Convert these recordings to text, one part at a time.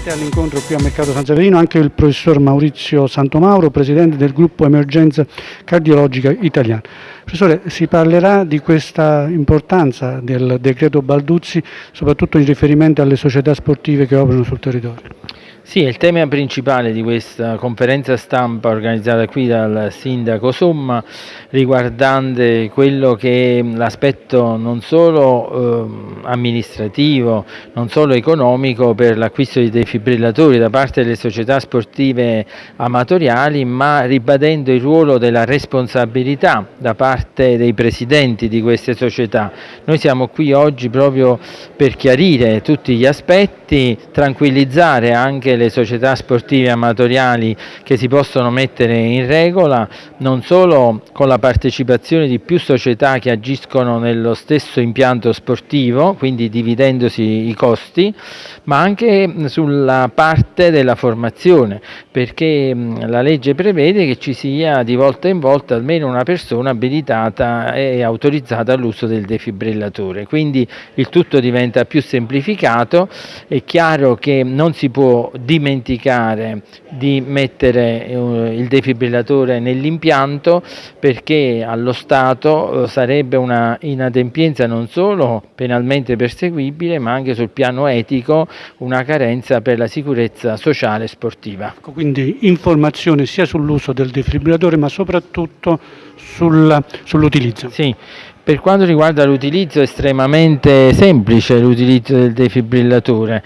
presente all'incontro qui a Mercato San Severino anche il professor Maurizio Santomauro, presidente del gruppo Emergenza Cardiologica Italiana. Professore, si parlerà di questa importanza del decreto Balduzzi, soprattutto in riferimento alle società sportive che operano sul territorio. Sì, il tema principale di questa conferenza stampa organizzata qui dal sindaco Somma riguardante quello che è l'aspetto non solo eh, amministrativo, non solo economico per l'acquisto di defibrillatori da parte delle società sportive amatoriali, ma ribadendo il ruolo della responsabilità da parte dei presidenti di queste società. Noi siamo qui oggi proprio per chiarire tutti gli aspetti, tranquillizzare anche le società sportive amatoriali che si possono mettere in regola, non solo con la partecipazione di più società che agiscono nello stesso impianto sportivo, quindi dividendosi i costi, ma anche sulla parte della formazione, perché la legge prevede che ci sia di volta in volta almeno una persona abilitata e autorizzata all'uso del defibrillatore, quindi il tutto diventa più semplificato, è chiaro che non si può dimenticare di mettere eh, il defibrillatore nell'impianto perché allo Stato eh, sarebbe una inadempienza non solo penalmente perseguibile ma anche sul piano etico una carenza per la sicurezza sociale e sportiva. Ecco, quindi informazione sia sull'uso del defibrillatore ma soprattutto sull'utilizzo. Sì. Per quanto riguarda l'utilizzo è estremamente semplice l'utilizzo del defibrillatore,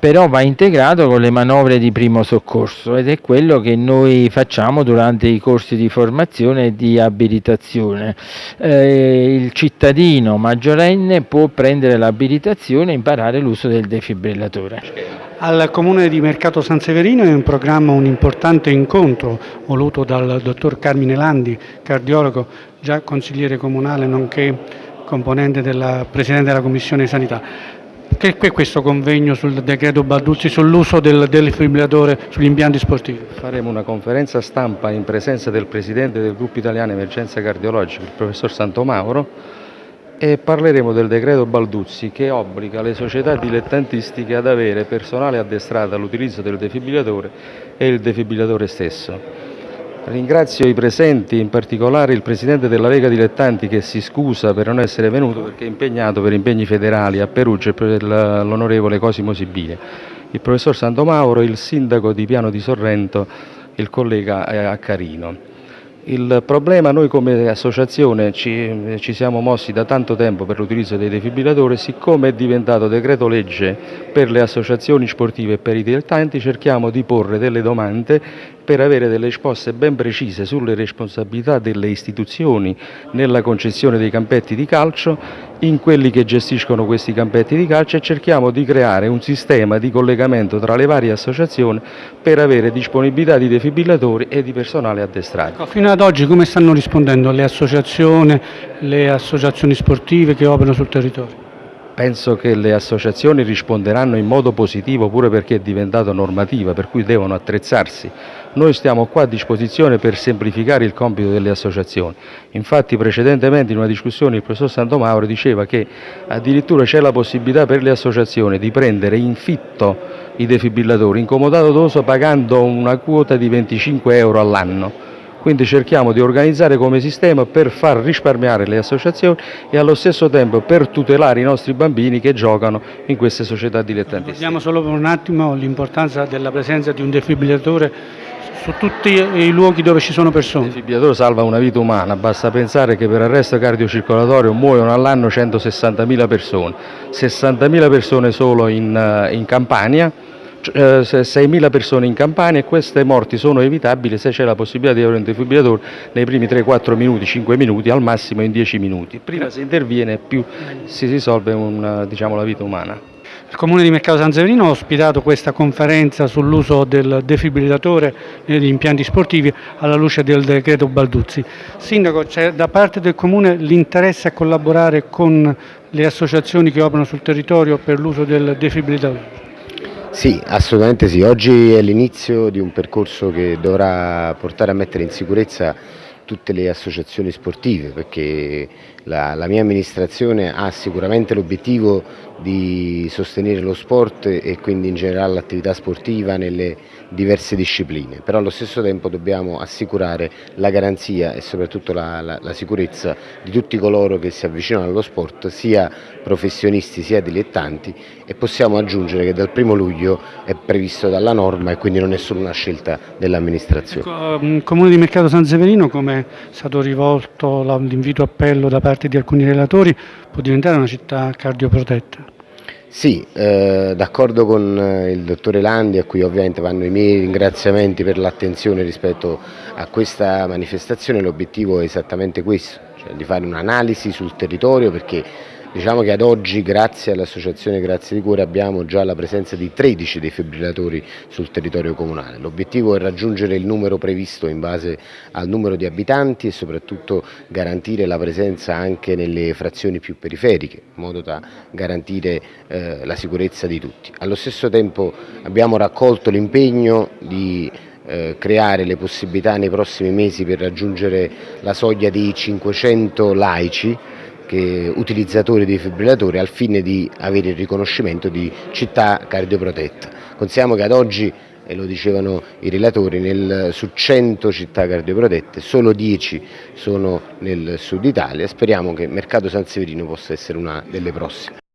però va integrato con le manovre di primo soccorso ed è quello che noi facciamo durante i corsi di formazione e di abilitazione. Eh, il cittadino maggiorenne può prendere l'abilitazione e imparare l'uso del defibrillatore. Al Comune di Mercato San Severino è in programma un importante incontro voluto dal dottor Carmine Landi, cardiologo, già consigliere comunale nonché componente della Presidente della Commissione Sanità. Che è questo convegno sul decreto Balduzzi sull'uso del defibrillatore sugli impianti sportivi? Faremo una conferenza stampa in presenza del Presidente del Gruppo Italiano Emergenza Cardiologica, il Professor Santomauro, e parleremo del decreto Balduzzi che obbliga le società dilettantistiche ad avere personale addestrato all'utilizzo del defibrillatore e il defibrillatore stesso. Ringrazio i presenti, in particolare il Presidente della Lega Dilettanti che si scusa per non essere venuto perché è impegnato per impegni federali a Perugia e per l'onorevole Cosimo Sibile, il Professor Sandomauro, il Sindaco di Piano di Sorrento, il collega eh, Accarino. Il problema, noi come associazione ci, ci, siamo mossi da tanto tempo per l'utilizzo dei defibrillatori, siccome è diventato decreto legge per le associazioni sportive e per i dilettanti, cerchiamo di porre delle domande per avere delle risposte ben precise sulle responsabilità delle istituzioni nella concessione dei campetti di calcio, in quelli che gestiscono questi campetti di calcio e cerchiamo di creare un sistema di collegamento tra le varie associazioni per avere disponibilità di defibrillatori e di personale addestrato. Ecco, fino ad oggi come stanno rispondendo le associazioni, le associazioni sportive che operano sul territorio? Penso che le associazioni risponderanno in modo positivo pure perché è diventato normativa, per cui devono attrezzarsi. Noi stiamo qua a disposizione per semplificare il compito delle associazioni. Infatti precedentemente in una discussione il professor Santomauro diceva che addirittura c'è la possibilità per le associazioni di prendere in fitto i defibrillatori in comodato d'uso pagando una quota di 25 euro all'anno quindi cerchiamo di organizzare come sistema per far risparmiare le associazioni e allo stesso tempo per tutelare i nostri bambini che giocano in queste società dilettantistiche. Vediamo solo per un attimo l'importanza della presenza di un defibrillatore su tutti i luoghi dove ci sono persone. Il defibrillatore salva una vita umana, basta pensare che per arresto cardiocircolatorio muoiono all'anno 160.000 persone, 60.000 persone solo in, eh, in Campania, 6.000 eh, persone in Campania e queste morti sono evitabili se c'è la possibilità di avere un defibrillatore nei primi 3-4 minuti, 5 minuti, al massimo in 10 minuti. Prima si interviene più si risolve un, diciamo, la vita umana. Il Comune di Mercato San Severino ha ospitato questa conferenza sull'uso del defibrillatore negli impianti sportivi alla luce del decreto Balduzzi. Sindaco, c'è da parte del Comune l'interesse a collaborare con le associazioni che operano sul territorio per l'uso del defibrillatore? Sì, assolutamente sì. Oggi è l'inizio di un percorso che dovrà portare a mettere in sicurezza tutte le associazioni sportive perché la, la mia amministrazione ha sicuramente l'obiettivo di sostenere lo sport e quindi in generale l'attività sportiva nelle diverse discipline, però allo stesso tempo dobbiamo assicurare la garanzia e soprattutto la, la, la sicurezza di tutti coloro che si avvicinano allo sport, sia professionisti sia dilettanti e possiamo aggiungere che dal primo luglio è previsto dalla norma e quindi non è solo una scelta dell'amministrazione. Ecco, um, Comune di Mercato San Severino, come è stato rivolto l'invito appello da parte di alcuni relatori, può diventare una città cardioprotetta? Sì, eh, d'accordo con eh, il dottore Landi, a cui ovviamente vanno i miei ringraziamenti per l'attenzione rispetto a questa manifestazione, l'obiettivo è esattamente questo, cioè di fare un'analisi sul territorio perché Diciamo che ad oggi, grazie all'Associazione Grazie di Cuore, abbiamo già la presenza di 13 defibrillatori sul territorio comunale. L'obiettivo è raggiungere il numero previsto in base al numero di abitanti e soprattutto garantire la presenza anche nelle frazioni più periferiche, in modo da garantire eh, la sicurezza di tutti. Allo stesso tempo abbiamo raccolto l'impegno di eh, creare le possibilità nei prossimi mesi per raggiungere la soglia di 500 laici che, utilizzatori dei fibrillatori al fine di avere il riconoscimento di città cardioprotetta. Consiamo che ad oggi e lo dicevano i relatori, nel, su 100 città cardioprotette solo 10 sono nel sud Italia, speriamo che Mercato San Severino possa essere una delle prossime.